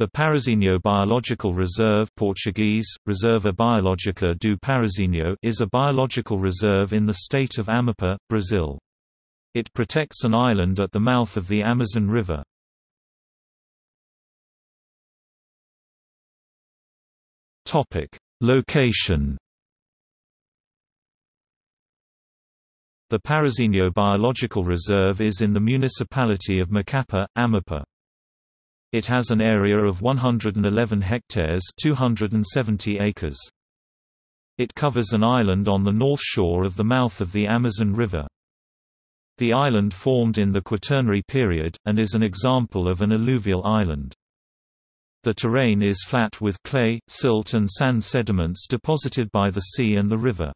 The Parazinho Biological Reserve Portuguese, Reserva Biológica do Parazinho is a biological reserve in the state of Amapá, Brazil. It protects an island at the mouth of the Amazon River. Location The Parazinho Biological Reserve is in the municipality of Macapá, Amapá. It has an area of 111 hectares 270 acres. It covers an island on the north shore of the mouth of the Amazon River. The island formed in the Quaternary period, and is an example of an alluvial island. The terrain is flat with clay, silt and sand sediments deposited by the sea and the river.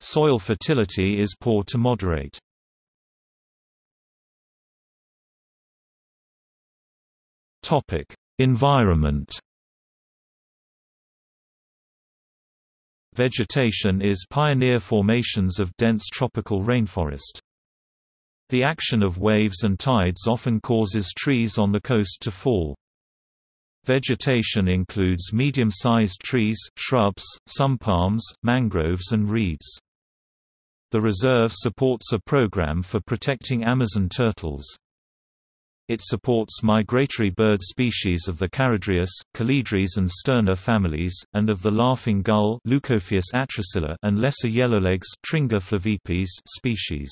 Soil fertility is poor to moderate. Topic: Environment. Vegetation is pioneer formations of dense tropical rainforest. The action of waves and tides often causes trees on the coast to fall. Vegetation includes medium-sized trees, shrubs, some palms, mangroves and reeds. The reserve supports a program for protecting Amazon turtles. It supports migratory bird species of the Charadrius, Calidris and Sterna families, and of the laughing gull and lesser yellowlegs species.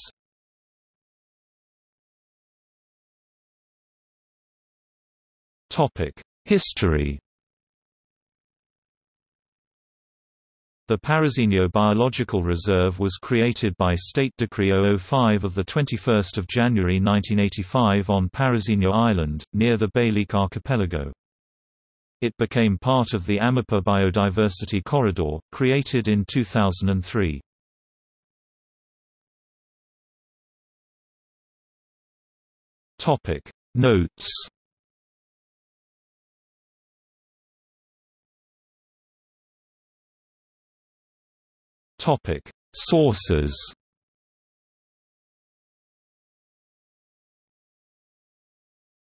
History The Parazinho Biological Reserve was created by State Decree 005 of 21 January 1985 on Parazinho Island, near the Bailique Archipelago. It became part of the Amapá Biodiversity Corridor, created in 2003. Notes Topic: Sources.